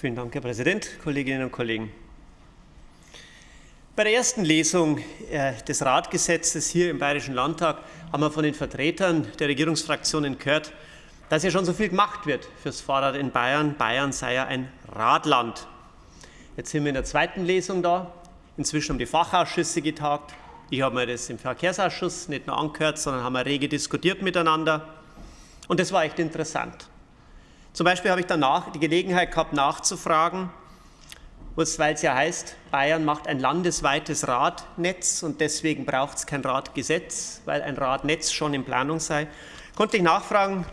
Vielen Dank, Herr Präsident, Kolleginnen und Kollegen. Bei der ersten Lesung äh, des Radgesetzes hier im Bayerischen Landtag haben wir von den Vertretern der Regierungsfraktionen gehört, dass ja schon so viel gemacht wird fürs Fahrrad in Bayern. Bayern sei ja ein Radland. Jetzt sind wir in der zweiten Lesung da. Inzwischen haben die Fachausschüsse getagt. Ich habe mir das im Verkehrsausschuss nicht nur angehört, sondern haben wir rege diskutiert miteinander. Und das war echt interessant. Zum Beispiel habe ich danach die Gelegenheit gehabt, nachzufragen, weil es ja heißt, Bayern macht ein landesweites Radnetz und deswegen braucht es kein Radgesetz, weil ein Radnetz schon in Planung sei. Konnte ich nachfragen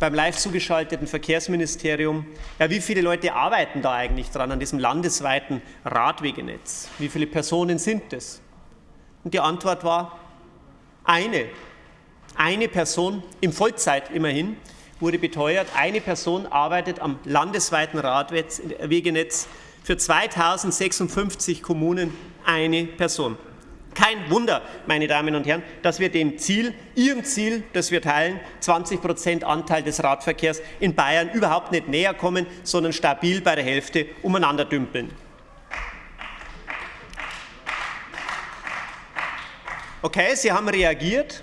beim live zugeschalteten Verkehrsministerium, ja, wie viele Leute arbeiten da eigentlich dran an diesem landesweiten Radwegenetz? Wie viele Personen sind es? Und die Antwort war eine. Eine Person, in Vollzeit immerhin, wurde beteuert, eine Person arbeitet am landesweiten Radwegenetz für 2056 Kommunen eine Person. Kein Wunder, meine Damen und Herren, dass wir dem Ziel, Ihrem Ziel, das wir teilen, 20 Prozent Anteil des Radverkehrs in Bayern überhaupt nicht näher kommen, sondern stabil bei der Hälfte umeinander dümpeln. Okay, Sie haben reagiert.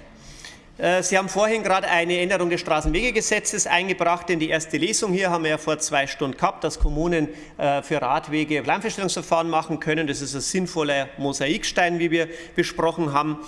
Äh, Sie haben vorhin gerade eine Änderung des Straßenwegegesetzes eingebracht. In die erste Lesung hier haben wir ja vor zwei Stunden gehabt, dass Kommunen äh, für Radwege Planfeststellungsverfahren machen können. Das ist ein sinnvoller Mosaikstein, wie wir besprochen haben.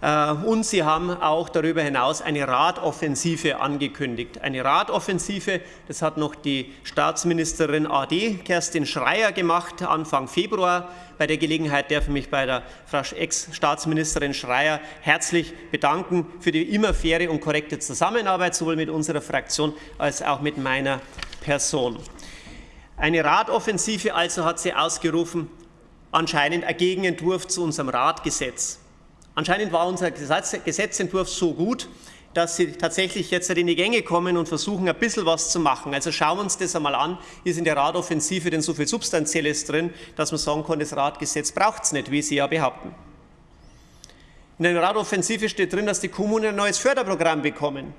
Äh, und Sie haben auch darüber hinaus eine Radoffensive angekündigt. Eine Radoffensive, das hat noch die Staatsministerin AD Kerstin Schreier gemacht, Anfang Februar. Bei der Gelegenheit darf ich mich bei der Ex-Staatsministerin Schreier herzlich bedanken für die immer faire und korrekte Zusammenarbeit, sowohl mit unserer Fraktion als auch mit meiner Person. Eine Radoffensive also hat sie ausgerufen, anscheinend ein Gegenentwurf zu unserem Radgesetz. Anscheinend war unser Gesetzentwurf so gut, dass Sie tatsächlich jetzt in die Gänge kommen und versuchen, ein bisschen was zu machen. Also schauen wir uns das einmal an. Ist in der Radoffensive denn so viel Substanzielles drin, dass man sagen kann, das Radgesetz braucht es nicht, wie Sie ja behaupten. In der Radoffensive steht drin, dass die Kommunen ein neues Förderprogramm bekommen.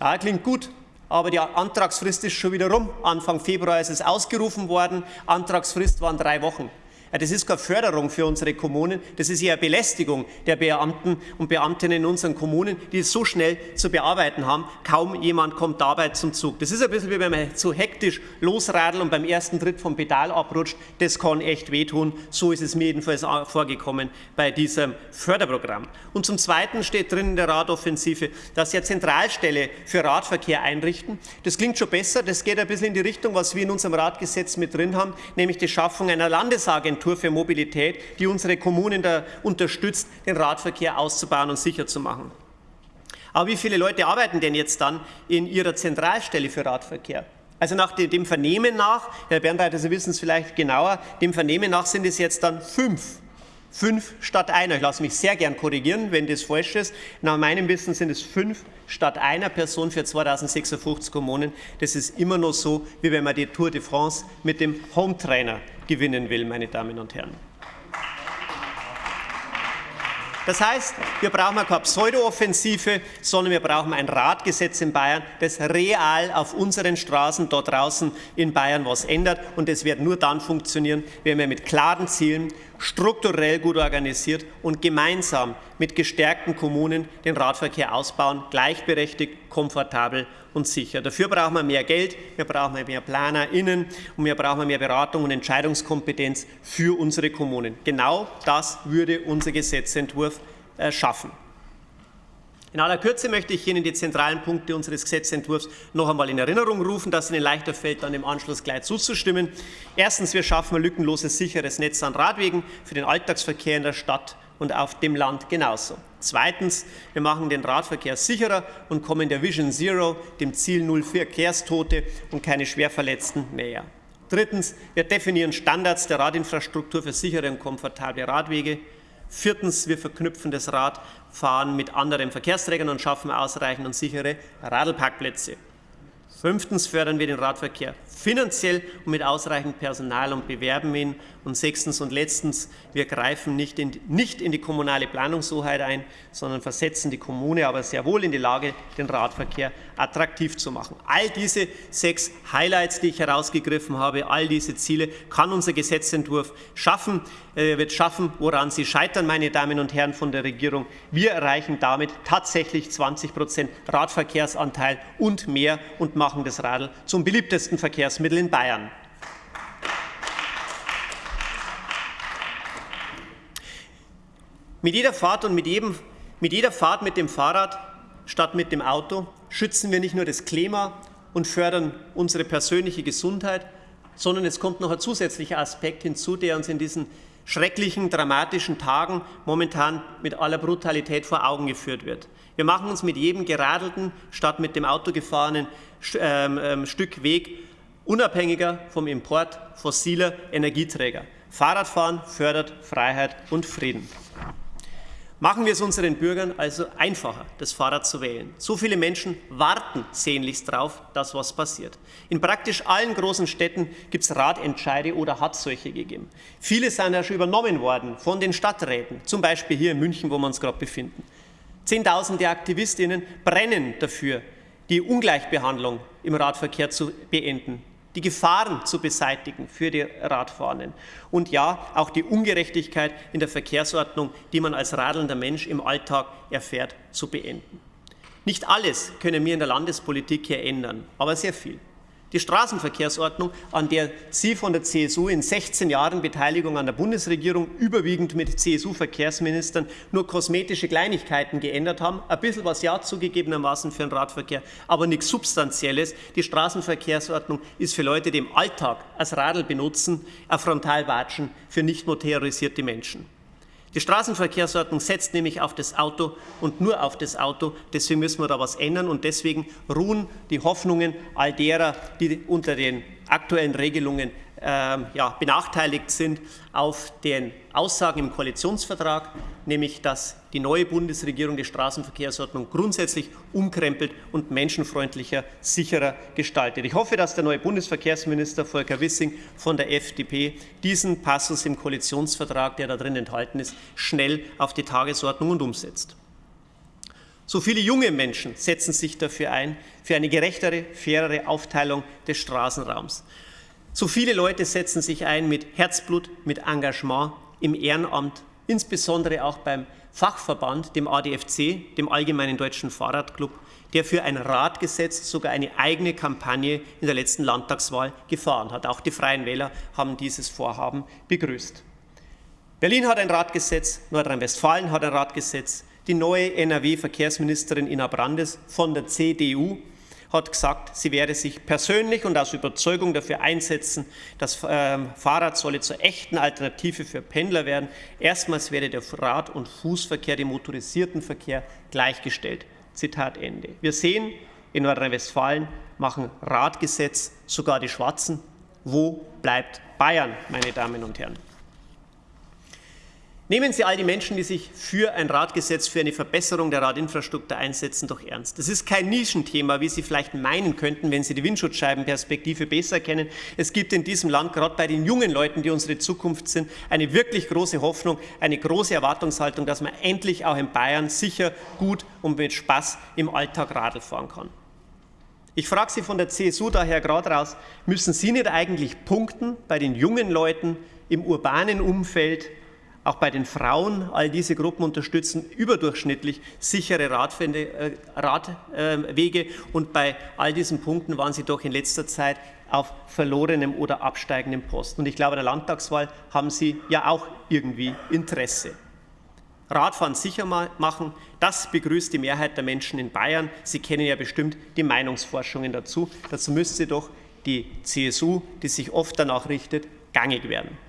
Ja, klingt gut, aber die Antragsfrist ist schon wieder rum. Anfang Februar ist es ausgerufen worden. Antragsfrist waren drei Wochen. Das ist keine Förderung für unsere Kommunen, das ist eher Belästigung der Beamten und Beamtinnen in unseren Kommunen, die es so schnell zu bearbeiten haben. Kaum jemand kommt dabei zum Zug. Das ist ein bisschen wie wenn man zu hektisch losradelt und beim ersten Tritt vom Pedal abrutscht. Das kann echt wehtun. So ist es mir jedenfalls vorgekommen bei diesem Förderprogramm. Und zum Zweiten steht drin in der Radoffensive, dass Sie eine Zentralstelle für Radverkehr einrichten. Das klingt schon besser. Das geht ein bisschen in die Richtung, was wir in unserem Radgesetz mit drin haben, nämlich die Schaffung einer Landesagentur Agentur für Mobilität, die unsere Kommunen unterstützt, den Radverkehr auszubauen und sicher zu machen. Aber wie viele Leute arbeiten denn jetzt dann in Ihrer Zentralstelle für Radverkehr? Also nach dem Vernehmen nach, Herr Bernreiter, Sie wissen es vielleicht genauer, dem Vernehmen nach sind es jetzt dann fünf. Fünf statt einer. Ich lasse mich sehr gern korrigieren, wenn das falsch ist. Nach meinem Wissen sind es fünf statt einer Person für 2056 Kommunen. Das ist immer noch so, wie wenn man die Tour de France mit dem Hometrainer gewinnen will, meine Damen und Herren. Das heißt, wir brauchen keine Pseudo-Offensive, sondern wir brauchen ein Radgesetz in Bayern, das real auf unseren Straßen dort draußen in Bayern was ändert. Und es wird nur dann funktionieren, wenn wir mit klaren Zielen, strukturell gut organisiert und gemeinsam mit gestärkten Kommunen den Radverkehr ausbauen, gleichberechtigt, komfortabel und sicher. Dafür brauchen wir mehr Geld, wir brauchen mehr PlanerInnen und wir brauchen mehr Beratung und Entscheidungskompetenz für unsere Kommunen. Genau das würde unser Gesetzentwurf äh, schaffen. In aller Kürze möchte ich Ihnen die zentralen Punkte unseres Gesetzentwurfs noch einmal in Erinnerung rufen, dass Ihnen leichter fällt, dann im Anschluss gleich zuzustimmen. Erstens, wir schaffen ein lückenloses, sicheres Netz an Radwegen für den Alltagsverkehr in der Stadt und auf dem Land genauso. Zweitens, wir machen den Radverkehr sicherer und kommen der Vision Zero, dem Ziel Null Verkehrstote und keine Schwerverletzten, näher. Drittens, wir definieren Standards der Radinfrastruktur für sichere und komfortable Radwege. Viertens, wir verknüpfen das Radfahren mit anderen Verkehrsträgern und schaffen ausreichend und sichere Radlparkplätze. Fünftens fördern wir den Radverkehr finanziell und mit ausreichend Personal und bewerben ihn. Und sechstens und letztens, wir greifen nicht in, nicht in die kommunale Planungshoheit ein, sondern versetzen die Kommune aber sehr wohl in die Lage, den Radverkehr attraktiv zu machen. All diese sechs Highlights, die ich herausgegriffen habe, all diese Ziele kann unser Gesetzentwurf schaffen, äh, wird schaffen, woran Sie scheitern, meine Damen und Herren von der Regierung. Wir erreichen damit tatsächlich 20 Prozent Radverkehrsanteil und mehr und machen das Radl zum beliebtesten Verkehrsmittel in Bayern. Mit jeder Fahrt und mit, jedem, mit jeder Fahrt mit dem Fahrrad statt mit dem Auto schützen wir nicht nur das Klima und fördern unsere persönliche Gesundheit, sondern es kommt noch ein zusätzlicher Aspekt hinzu, der uns in diesen schrecklichen, dramatischen Tagen momentan mit aller Brutalität vor Augen geführt wird. Wir machen uns mit jedem geradelten, statt mit dem Auto gefahrenen ähm, ähm, Stück Weg unabhängiger vom Import fossiler Energieträger. Fahrradfahren fördert Freiheit und Frieden. Machen wir es unseren Bürgern also einfacher, das Fahrrad zu wählen. So viele Menschen warten sehnlichst darauf, dass was passiert. In praktisch allen großen Städten gibt es Radentscheide oder hat solche gegeben. Viele sind ja schon übernommen worden von den Stadträten, zum Beispiel hier in München, wo wir uns gerade befinden. Zehntausende Aktivistinnen brennen dafür, die Ungleichbehandlung im Radverkehr zu beenden die Gefahren zu beseitigen für die Radfahrenden und ja, auch die Ungerechtigkeit in der Verkehrsordnung, die man als radelnder Mensch im Alltag erfährt, zu beenden. Nicht alles können wir in der Landespolitik hier ändern, aber sehr viel. Die Straßenverkehrsordnung, an der Sie von der CSU in 16 Jahren Beteiligung an der Bundesregierung überwiegend mit CSU-Verkehrsministern nur kosmetische Kleinigkeiten geändert haben, ein bisschen was ja zugegebenermaßen für den Radverkehr, aber nichts Substanzielles. Die Straßenverkehrsordnung ist für Leute, die im Alltag als Radl benutzen, ein Frontalwatschen für nicht motorisierte Menschen. Die Straßenverkehrsordnung setzt nämlich auf das Auto und nur auf das Auto. Deswegen müssen wir da was ändern und deswegen ruhen die Hoffnungen all derer, die unter den aktuellen Regelungen ja, benachteiligt sind, auf den Aussagen im Koalitionsvertrag, nämlich dass die neue Bundesregierung die Straßenverkehrsordnung grundsätzlich umkrempelt und menschenfreundlicher, sicherer gestaltet. Ich hoffe, dass der neue Bundesverkehrsminister Volker Wissing von der FDP diesen Passus im Koalitionsvertrag, der da drin enthalten ist, schnell auf die Tagesordnung und umsetzt. So viele junge Menschen setzen sich dafür ein, für eine gerechtere, fairere Aufteilung des Straßenraums. So viele Leute setzen sich ein mit Herzblut, mit Engagement im Ehrenamt, insbesondere auch beim Fachverband, dem ADFC, dem Allgemeinen Deutschen Fahrradclub, der für ein Radgesetz sogar eine eigene Kampagne in der letzten Landtagswahl gefahren hat. Auch die Freien Wähler haben dieses Vorhaben begrüßt. Berlin hat ein Radgesetz, Nordrhein-Westfalen hat ein Radgesetz, die neue NRW-Verkehrsministerin Ina Brandes von der CDU hat gesagt, sie werde sich persönlich und aus Überzeugung dafür einsetzen, das ähm, Fahrrad solle zur echten Alternative für Pendler werden. Erstmals werde der Rad- und Fußverkehr dem motorisierten Verkehr gleichgestellt. Zitat Ende. Wir sehen, in Nordrhein-Westfalen machen Radgesetz sogar die Schwarzen. Wo bleibt Bayern, meine Damen und Herren? Nehmen Sie all die Menschen, die sich für ein Radgesetz, für eine Verbesserung der Radinfrastruktur einsetzen, doch ernst. Das ist kein Nischenthema, wie Sie vielleicht meinen könnten, wenn Sie die Windschutzscheibenperspektive besser kennen. Es gibt in diesem Land, gerade bei den jungen Leuten, die unsere Zukunft sind, eine wirklich große Hoffnung, eine große Erwartungshaltung, dass man endlich auch in Bayern sicher, gut und mit Spaß im Alltag Radl fahren kann. Ich frage Sie von der CSU daher gerade raus, müssen Sie nicht eigentlich punkten bei den jungen Leuten im urbanen Umfeld, auch bei den Frauen, all diese Gruppen unterstützen überdurchschnittlich sichere Radwege, äh, Radwege und bei all diesen Punkten waren sie doch in letzter Zeit auf verlorenem oder absteigendem Posten. Und ich glaube, der Landtagswahl haben Sie ja auch irgendwie Interesse. Radfahren sicher machen, das begrüßt die Mehrheit der Menschen in Bayern. Sie kennen ja bestimmt die Meinungsforschungen dazu. Dazu müsste doch die CSU, die sich oft danach richtet, gangig werden.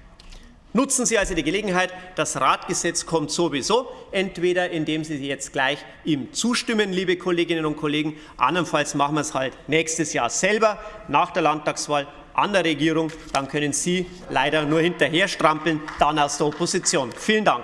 Nutzen Sie also die Gelegenheit, das Radgesetz kommt sowieso, entweder indem Sie jetzt gleich ihm zustimmen, liebe Kolleginnen und Kollegen, andernfalls machen wir es halt nächstes Jahr selber nach der Landtagswahl an der Regierung, dann können Sie leider nur hinterher strampeln, dann aus der Opposition. Vielen Dank.